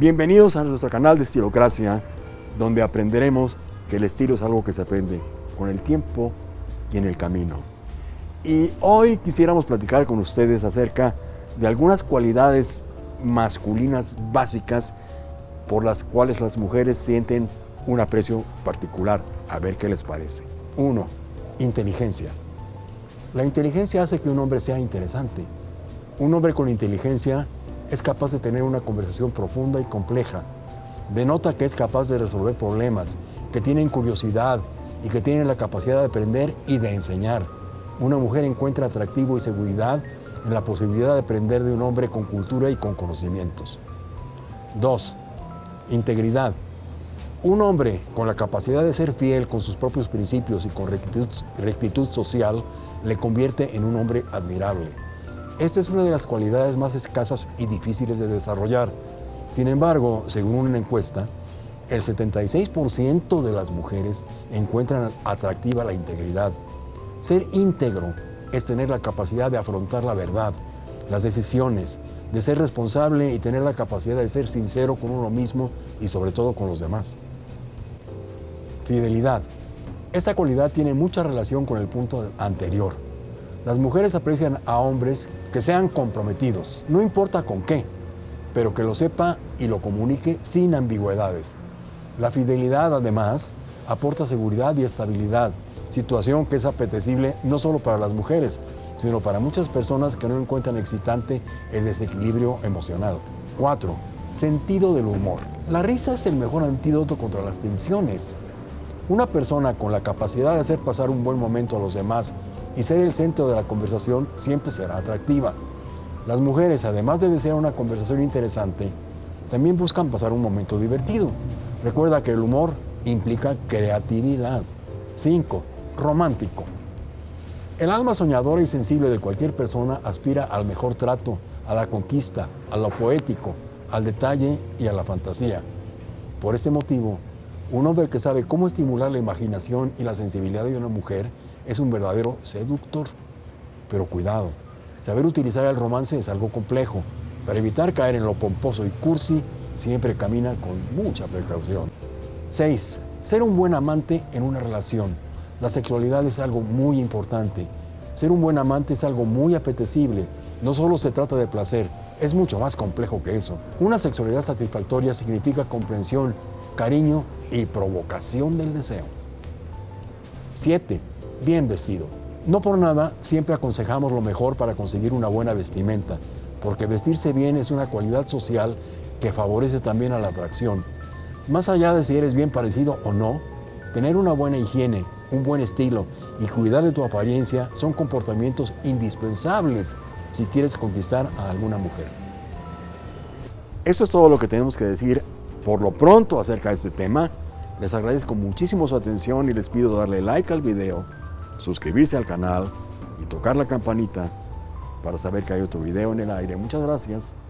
Bienvenidos a nuestro canal de Estilocracia, donde aprenderemos que el estilo es algo que se aprende con el tiempo y en el camino. Y hoy quisiéramos platicar con ustedes acerca de algunas cualidades masculinas básicas por las cuales las mujeres sienten un aprecio particular. A ver qué les parece. Uno, inteligencia. La inteligencia hace que un hombre sea interesante. Un hombre con inteligencia es capaz de tener una conversación profunda y compleja. Denota que es capaz de resolver problemas, que tienen curiosidad y que tienen la capacidad de aprender y de enseñar. Una mujer encuentra atractivo y seguridad en la posibilidad de aprender de un hombre con cultura y con conocimientos. 2. Integridad. Un hombre con la capacidad de ser fiel con sus propios principios y con rectitud, rectitud social le convierte en un hombre admirable. Esta es una de las cualidades más escasas y difíciles de desarrollar. Sin embargo, según una encuesta, el 76% de las mujeres encuentran atractiva la integridad. Ser íntegro es tener la capacidad de afrontar la verdad, las decisiones, de ser responsable y tener la capacidad de ser sincero con uno mismo y sobre todo con los demás. Fidelidad. Esa cualidad tiene mucha relación con el punto anterior. Las mujeres aprecian a hombres que sean comprometidos, no importa con qué, pero que lo sepa y lo comunique sin ambigüedades. La fidelidad, además, aporta seguridad y estabilidad, situación que es apetecible no solo para las mujeres, sino para muchas personas que no encuentran excitante el desequilibrio emocional. 4. Sentido del humor. La risa es el mejor antídoto contra las tensiones. Una persona con la capacidad de hacer pasar un buen momento a los demás y ser el centro de la conversación siempre será atractiva. Las mujeres, además de desear una conversación interesante, también buscan pasar un momento divertido. Recuerda que el humor implica creatividad. 5. Romántico. El alma soñadora y sensible de cualquier persona aspira al mejor trato, a la conquista, a lo poético, al detalle y a la fantasía. Por ese motivo, un hombre que sabe cómo estimular la imaginación y la sensibilidad de una mujer es un verdadero seductor. Pero cuidado, saber utilizar el romance es algo complejo. Para evitar caer en lo pomposo y cursi, siempre camina con mucha precaución. 6. Ser un buen amante en una relación. La sexualidad es algo muy importante. Ser un buen amante es algo muy apetecible. No solo se trata de placer, es mucho más complejo que eso. Una sexualidad satisfactoria significa comprensión, cariño y provocación del deseo. 7 bien vestido. No por nada siempre aconsejamos lo mejor para conseguir una buena vestimenta, porque vestirse bien es una cualidad social que favorece también a la atracción. Más allá de si eres bien parecido o no, tener una buena higiene, un buen estilo y cuidar de tu apariencia son comportamientos indispensables si quieres conquistar a alguna mujer. Eso es todo lo que tenemos que decir por lo pronto acerca de este tema. Les agradezco muchísimo su atención y les pido darle like al video suscribirse al canal y tocar la campanita para saber que hay otro video en el aire. Muchas gracias.